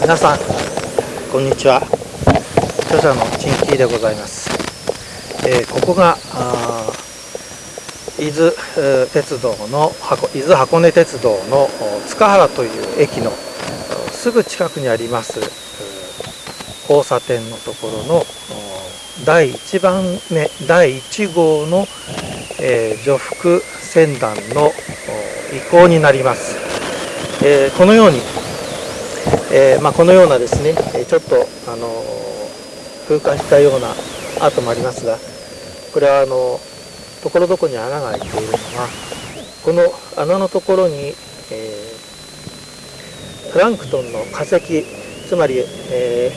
皆さんこんにちは。著者のチンキーでございます、えー、ここが伊豆鉄道の伊豆箱根鉄道の塚原という駅のすぐ近くにあります交差点のところの第1番目第1号の、えー、除服船団の移行になります、えー、このようにえー、まあ、このようなですねちょっとあの風化したようなアートもありますがこれはあのところどころに穴が開いているのはこの穴のところに、えー、プランクトンの化石つまり、え、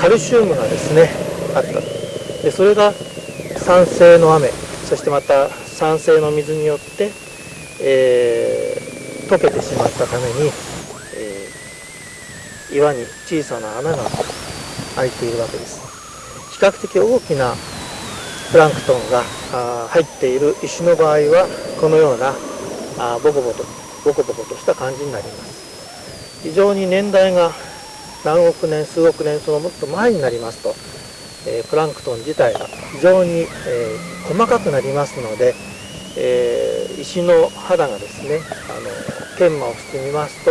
カルシウムがですねあった。でそれが酸性の雨。そしてまた酸性の水によって、えー、溶けてしまったためにえ岩に小さな穴が開いているわけです。比較的大きなプランクトンが入っている石の場合はこのようなあボコボコボコボコとした感じになります。非常に年代が何億年数億年そのもっと前になりますと、えプランクトン自体が非常に、えー、細かくなりますので、えー、石の肌がですねあの研磨をしてみますと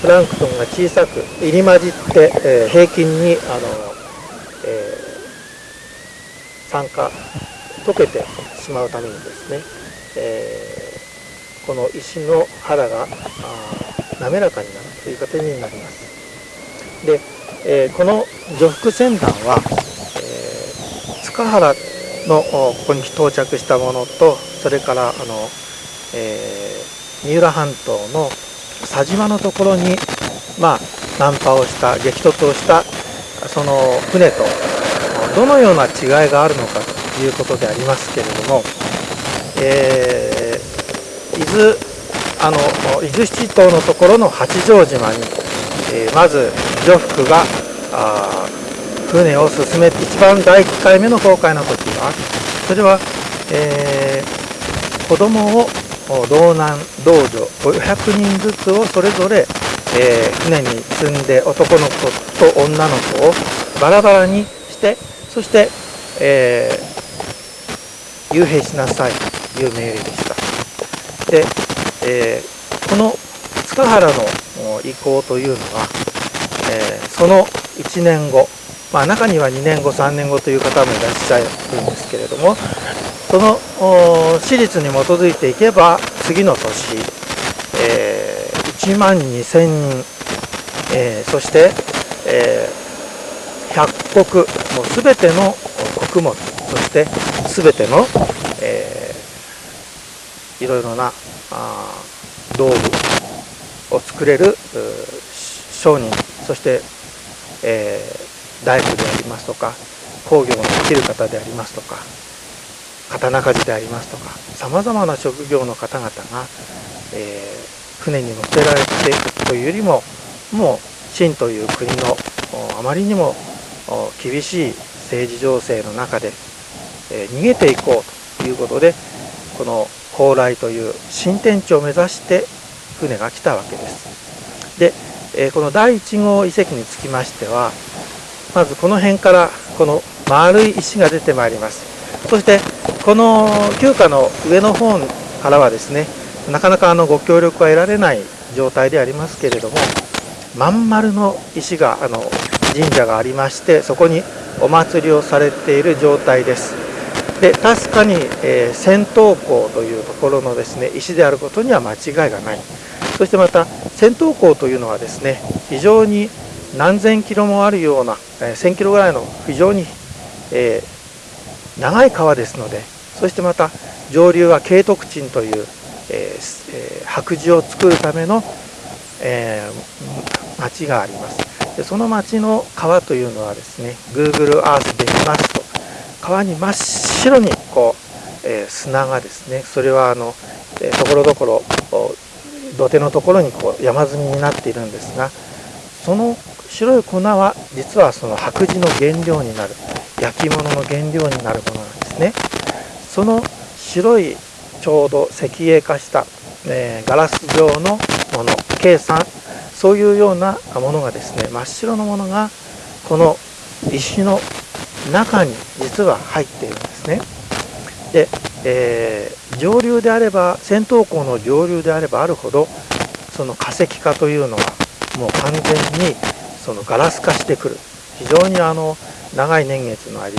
プランクトンが小さく入り混じって、えー、平均にあの、えー、酸化溶けてしまうためにですね、えー、この石の肌が滑らかになるという形になります。で、えー、この除服船団は、えー、塚原のここに到着したものとそれからあの、えー、三浦半島の佐島のところに、まあ、ナンパをした激突をしたその船とどのような違いがあるのかということでありますけれども、えー、伊豆あの伊豆七島のところの八丈島に、えー、まず徐福があ船を進めて一番第1回目の航海の時はそれは、えー、子供を道南道女500人ずつをそれぞれ、えー、船に積んで男の子と女の子をバラバラにしてそして、えー、幽閉しなさいという命令でした。で、えー、この塚原の意向というのは、えー、その1年後まあ中には2年後3年後という方もいらっしゃるんですけれどもその史実に基づいていけば次の年、えー、1万2000人、えー、そして、えー、100国もう全ての穀物そして全ての、えー、いろいろなあ道具を作れる商人そして、えー、大工でありますとか工業のできる方でありますとか刀鍛冶でありますとかさまざまな職業の方々が、えー、船に乗せられていくというよりももう清という国のあまりにも厳しい政治情勢の中で、えー、逃げていこうということでこの高麗という新天地を目指して船が来たわけです。で、えー、この第1号遺跡につきましてはまずこの辺からこの丸い石が出てまいります。そしてこの旧家の上の方からはですねなかなかあのご協力は得られない状態でありますけれどもまん丸の石があの神社がありましてそこにお祭りをされている状態ですで確かに、えー、仙洞港というところのですね石であることには間違いがないそしてまた仙洞港というのはですね非常に何千キロもあるような、え、1000キロぐらいの非常に、えー、長い川ですのでそしてまた上流は慶徳鎮という、えー、白磁を作るための、えー、町があります。でその町の川というのはですね Google Earth で見ますと川に真っ白にこう、えー、砂がですねそれはあの、えー、ところどころ土手のところにこう山積みになっているんですがその白い粉は実はその白磁の原料になる焼き物の原料になるものなんですね。その白いちょうど石英化した、えー、ガラス状のもの計算そういうようなものがですね真っ白のものがこの石の中に実は入っているんですね。で、えー、上流であれば戦闘港の上流であればあるほどその化石化というのはもう完全にそのガラス化してくる。非常にあの長い年月の間に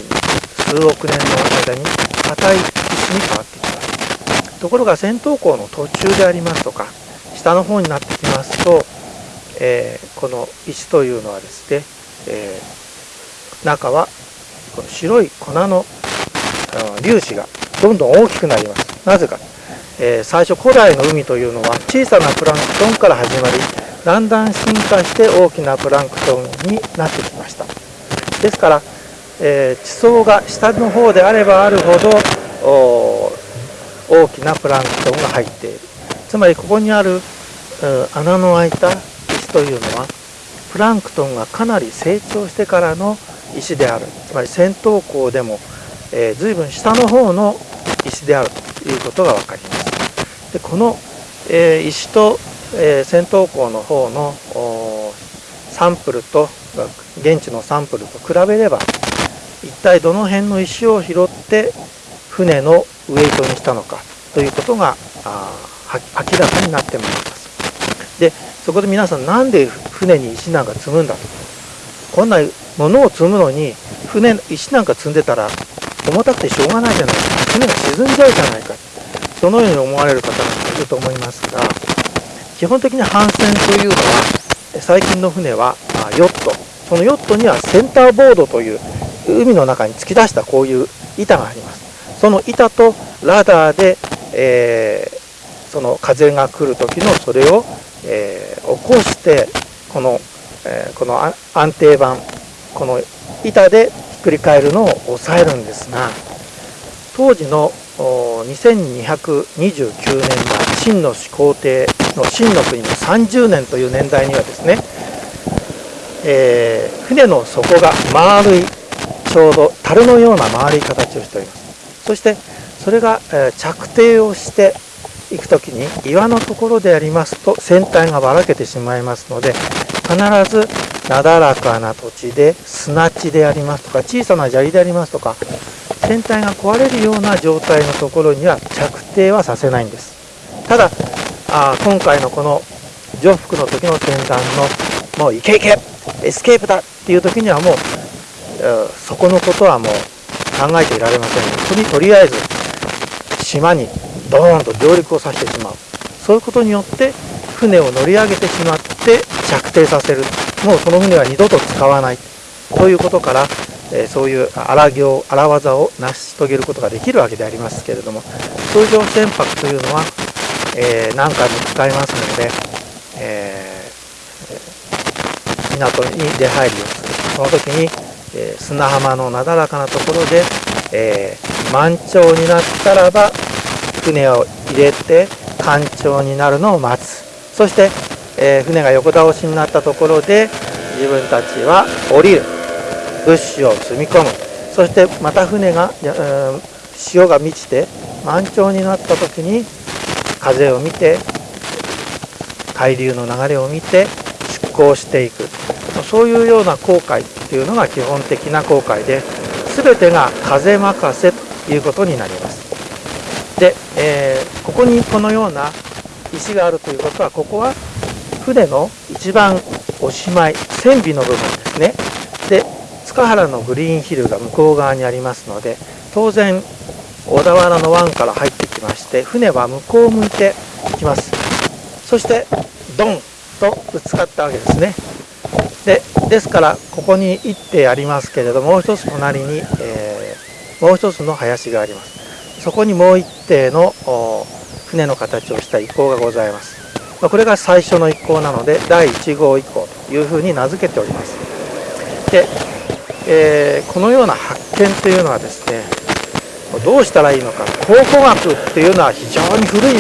数億年の間に硬い石に変わってきます。ところが戦闘港の途中でありますとか下の方になってきますと、えー、この石というのはですね、えー、中はこの白い粉の粒子がどんどん大きくなります。なぜか、えー、最初古代の海というのは小さなプランクトンから始まりだんだん進化して大きなプランクトンになってきました。ですから、えー、地層が下の方であればあるほど大きなプランクトンが入っている。つまりここにある穴の開いた石というのはプランクトンがかなり成長してからの石である。つまり戦闘港でも、えー、随分下の方の石であるということが分かります。でこの、えー、石と、えー、戦闘港の方のサンプルと現地のサンプルと比べれば一体どの辺の石を拾って船のウエイトにしたのかということが明らかになってまいります。でそこで皆さん何で船に石なんか積むんだと。こんなものを積むのに船石なんか積んでたら重たくてしょうがないじゃないか。船が沈んじゃうじゃないか。そのように思われる方がいると思いますが基本的に帆船というのは最近の船はヨット。そのヨットにはセンターボードという海の中に突き出したこういう板があります。その板とラダーで、えー、その風が来る時のそれを、えー、起こしてこの、えー、この安定板この板でひっくり返るのを抑えるんですが当時の2229年前秦の始皇帝の秦の国の30年という年代にはですね、えー、船の底が丸いちょうど樽のような丸い形をしております。そしてそれが、えー、着底をしていく時に岩のところでありますと船体がばらけてしまいますので必ずなだらかな土地で砂地でありますとか小さな砂利でありますとか船体が壊れるような状態のところには着底はさせないんです。ただあ今回のこの上陸の時の船団のもういけいけエスケープだっていう時にはもうそこのことはもう考えていられません。のでとりあえず島にドーンと上陸をさせてしまう。そういうことによって船を乗り上げてしまって着底させる。もうその船は二度と使わない。ということから、えそういう荒行荒技を成し遂げることができるわけでありますけれども通常船舶というのは、えー、何回も使いますので、えー、港に出入りをする。その時に、えー、砂浜のなだらかなところで、え満潮になったらば船を入れて干潮になるのを待つ。そしてえ、船が横倒しになったところで自分たちは降りる。物資を積み込む。そしてまた船が、えー、潮が満ちて満潮になった時に風を見て海流の流れを見て出港していく。そういうような航海っていうのが基本的な航海で全てが風任せということになります。で、えー、ここにこのような石があるということはここは船の一番おしまい船尾の部分ですね。で塚原のグリーンヒルが向こう側にありますので当然小田原の湾から入っまして船は向こうを向いてきます。そしてドンとぶつかったわけですね。でですからここに一艇ありますけれどもう一つ隣に、えー、もう一つの林があります。そこにもう一艇の船の形をした遺構がございます。まこれが最初の一項なので第1号以降というふうに名付けております。で、えー、このような発見というのはですねどうしたらいいのか考古学っていうのは非常に古い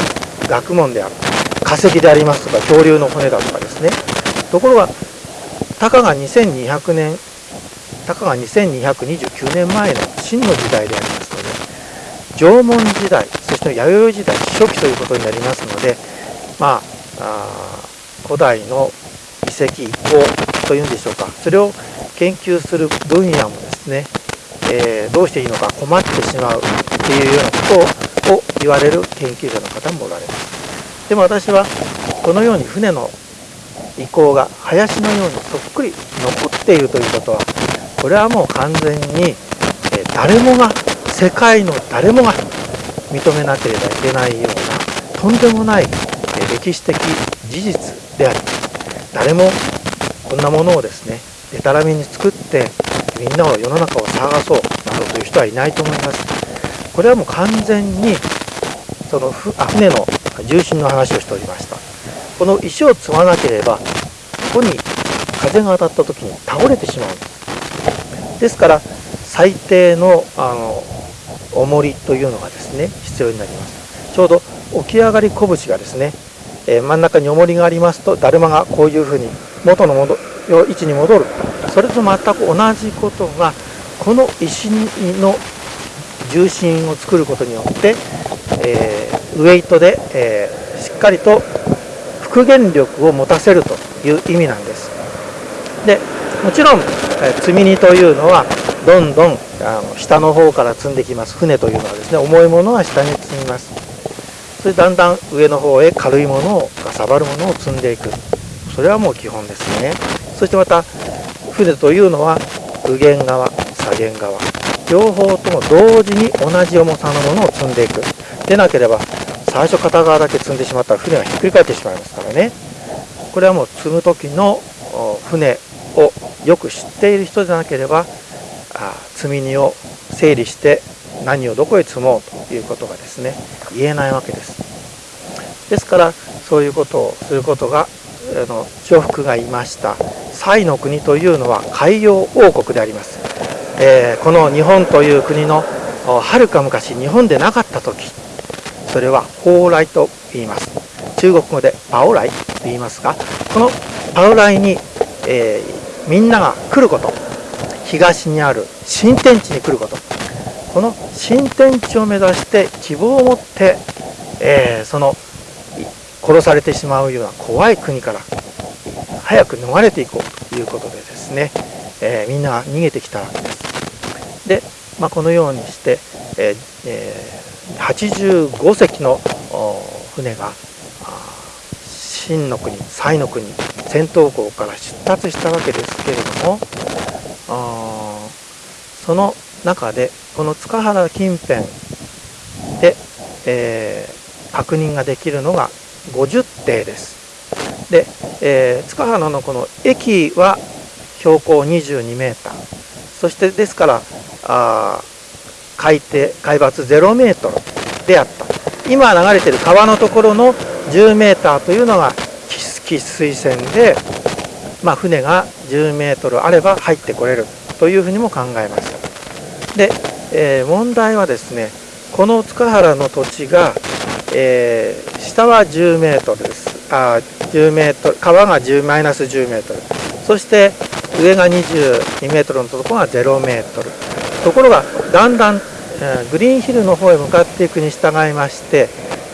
学問である。化石でありますとか恐竜の骨だとかですね。ところがたかが2200年たかが2229年前の秦の時代でありますので縄文時代の弥生時代初期ということになりますのでまあ古代の遺跡遺構というんでしょうか。それを研究する分野もですね、えー、どうしていいのか困ってしまうっていうようなことを言われる研究者の方もおられますでも私はこのように船の遺構が林のようにそっくり残っているということはこれはもう完全に誰もが世界の誰もが認めなければいけないようなとんでもない歴史的事実であり誰もこんなものをですねでたらめに作ってみんなを世の中を探そう。など。という。人はいないと思いますこれはもう完全にその船の重心の話をしておりました。この石を積まなければここに風が当たった時に倒れてしまう。んですですから最低のあの重りというのがですね必要になります。ちょうど起き上がり拳がですね、えー、真ん中に重りがありますとだるまがこういうふうに元の位置に戻るそれと全く同じことがこの石の重心を作ることによって、えー、ウェイトで、えー、しっかりと復元力を持たせるという意味なんです。でもちろん、え積み荷というのはどんどんあの下の方から積んできます。船というのはですね重いものは下に積みます。それでだんだん上の方へ軽いものをかさばるものを積んでいく。それはもう基本ですね。そしてまた船というのは右舷側左舷側。両方とも同時に同じ重さのものを積んでいく。でなければ最初片側だけ積んでしまったら船がひっくり返ってしまいますからね。これはもう積む時の船をよく知っている人でなければあ積み荷を整理して何をどこへ積もうということがですね言えないわけです。ですからそういうことをすることがの重複がいました。西の国というのは海洋王国であります、えー、この日本という国のはるか昔日本でなかった時。それは蓬莱と言います。中国語でパオライと言いますがこのパオライに、えー、みんなが来ること。東にある新天地に来ること。この新天地を目指して希望を持って、えー、その殺されてしまうような怖い国から早く逃れていこうということでですね、えー、みんな逃げてきたわけです。で、まあ、このようにして、えー、85隻の船が秦の国、西の国、戦闘港から出立したわけですけれども、その中でこの塚原近辺で、えー、確認ができるのが50艇です。で、えー、塚原のこの駅は標高22メーターそしてですからあ海底海抜0メートルであった今流れている川のところの10メーターというのが喫水線で、まあ、船が10メートルあれば入ってこれるというふうにも考えます。で、えー、問題はですねこの塚原の土地が、えー、下は10メートルです。あ10メートル川が10マイナス10メートル。そして上が22メートルのところが0メートル。ところがだんだん、えー、グリーンヒルの方へ向かっていくに従いまして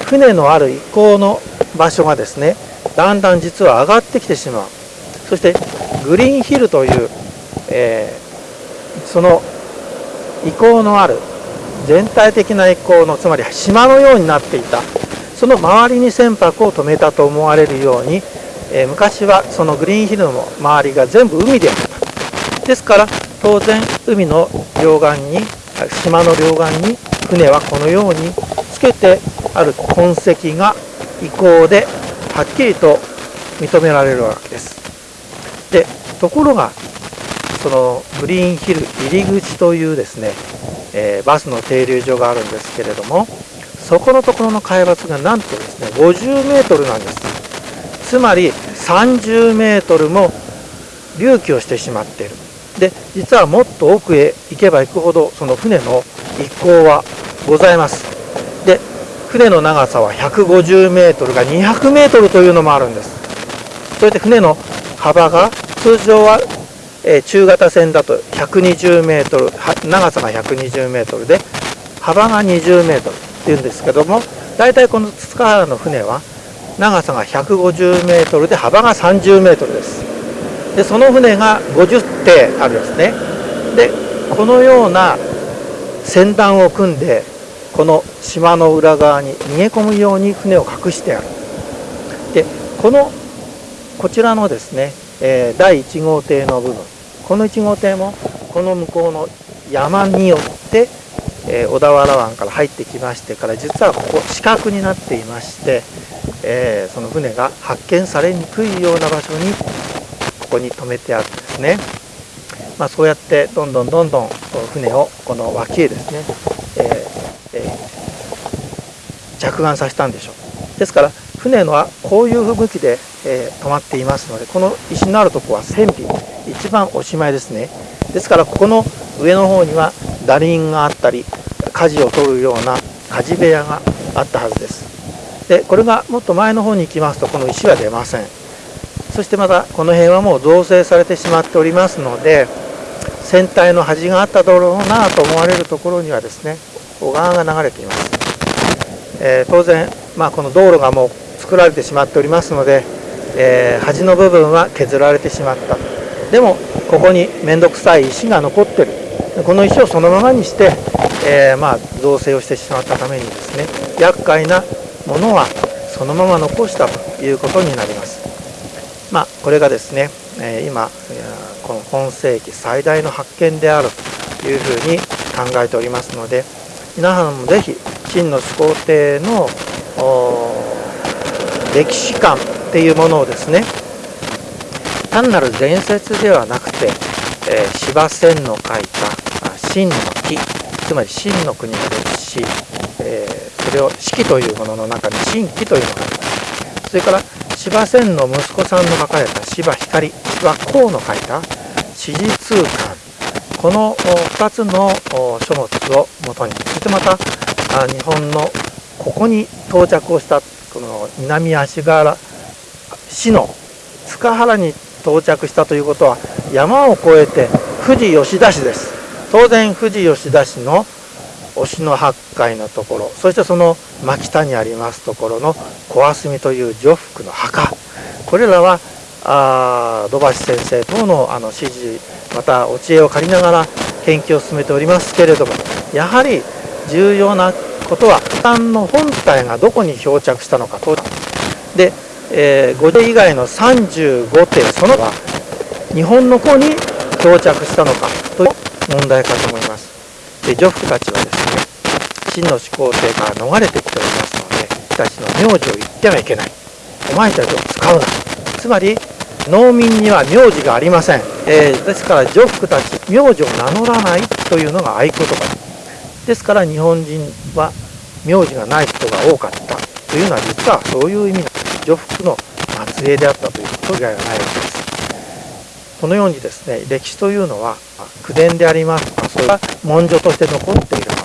船のある移行の場所がですねだんだん実は上がってきてしまう。そしてグリーンヒルという、えー、その遺構のある全体的な遺構のつまり島のようになっていた。その周りに船舶を止めたと思われるように、えー、昔はそのグリーンヒルの周りが全部海であった。ですから当然海の両岸に島の両岸に船はこのようにつけてある痕跡が遺構ではっきりと認められるわけです。でところがそのグリーンヒル入り口というですね、えー、バスの停留所があるんですけれどもそこのところの海抜がなんとですね50メートルなんです。つまり30メートルも隆起をしてしまっている。で実はもっと奥へ行けば行くほどその船の一行はございます。で船の長さは150メートルが200メートルというのもあるんです。それで船の幅が通常はえ中型船だと120メートル長さが120メートルで幅が20メートルっていうんですけども大体この塚原の船は長さが150メートルで幅が30メートルです。でその船が50艇あるんですね。でこのような船団を組んでこの島の裏側に逃げ込むように船を隠してある。でこのこちらのですね、えー、第1号艇の部分この1号艇もこの向こうの山によって、えー、小田原湾から入ってきましてから実はここ死角になっていまして、えー、その船が発見されにくいような場所にここに止めてあるんですね。まあ、そうやってどんどんどんどん船をこの脇へですね、えーえー、着岸させたんでしょう。ですから船のはこういう向きで、えー、止まっていますのでこの石のあるとこは船尾一番おしまいですね。ですからここの上の方には打輪があったり舵を取るような舵部屋があったはずです。でこれがもっと前の方に行きますとこの石は出ません。そしてまたこの辺はもう造成されてしまっておりますので船体の端があっただろうなと思われるところにはですね小川が流れています、えー、当然、まあ、この道路がもう作られてしまっておりますので、えー、端の部分は削られてしまった。でもここに面倒くさい石が残ってる。この石をそのままにして、えー、まあ造成をしてしまったためにですね厄介なものはそのまま残したということになります。まあこれがですね、えー、今この本世紀最大の発見であるというふうに考えておりますので皆さんも是非秦の始皇帝の歴史観っていうものをですね単なる伝説ではなくて、えー、芝仙の書いた秦の木つまり秦の国の歴史、えー、それを四季というものの中に新規というのがあります。それから芝仙の息子さんの書かれた芝光芝光の書いた史実観この2つの書物をもとに。そしてまた日本のここに到着をしたこの南足柄市の塚原に到着したということは山を越えて富士吉田市です。当然富士吉田市の忍野八海のところそしてその真北にありますところの小霞という女服の墓。これらはあ土橋先生等のあの指示またお知恵を借りながら研究を進めておりますけれどもやはり重要なことは端の本体がどこに漂着したのかと。で、えー、5手以外の35手そのは日本の方に漂着したのかという問題かと思います。で女服たちはですね真の始皇帝から逃れてきておりますのでたちの名字を言ってはいけない。お前たちを使うな。つまり農民には名字がありません、えー、ですから女服たち名字を名乗らないというのが合言葉。ですから日本人は名字がない人が多かった。というのは実はそういう意味の女服の末裔であったということ以外はないわけですこのようにです。ね歴史というのは口伝であります。それが文書として残っているもの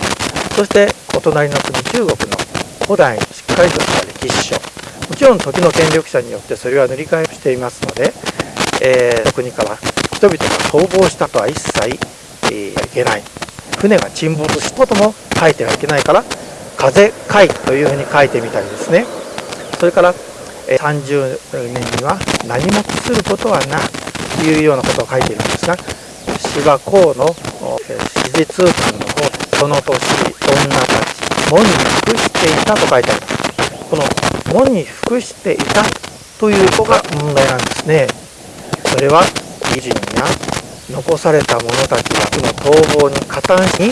そしてお隣の国中国の古代のしっかりとした歴史書もちろん時の権力者によってそれは塗り替えをしていますので、えー、国から人々が逃亡したとは一切、えー、いけない。船が沈没したことも書いてはいけないから風海というふうに書いてみたりですね。それから30年には何もすることはなというようなことを書いているんですが芝公の史実館の方その年女たち門に服していたと書いてあります。この門に服していたというこが問題なんですね。それは美人や残された者たちがこの逃亡に加担し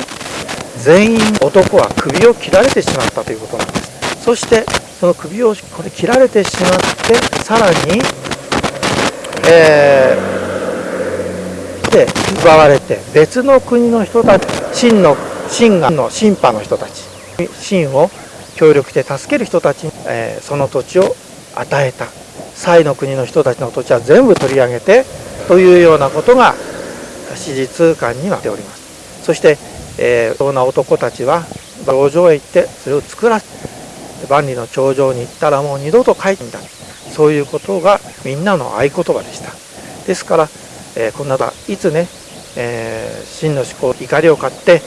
全員男は首を切られてしまったということなんです。そしてその首をこれ切られてしまってさらにえー、で奪われて別の国の人たち真の真がの神派の人たち真を協力して助ける人たちに、えー、その土地を与えた。西の国の人たちの土地は全部取り上げてというようなことが史実館には出ております。そして、えー、そうな男たちは頂上へ行ってそれを作らせ万里の長城に行ったらもう二度と帰ってみた。そういうことがみんなの合言葉でした。ですから、えー、こんなだ。いつね、えー、真の思考怒りを買って